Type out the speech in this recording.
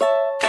you